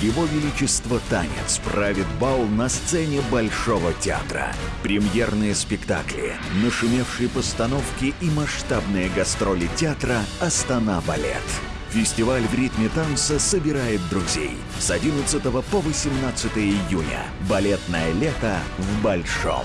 Его Величество Танец правит бал на сцене Большого театра. Премьерные спектакли, нашумевшие постановки и масштабные гастроли театра «Астана Балет». Фестиваль в ритме танца собирает друзей. С 11 по 18 июня. Балетное лето в Большом.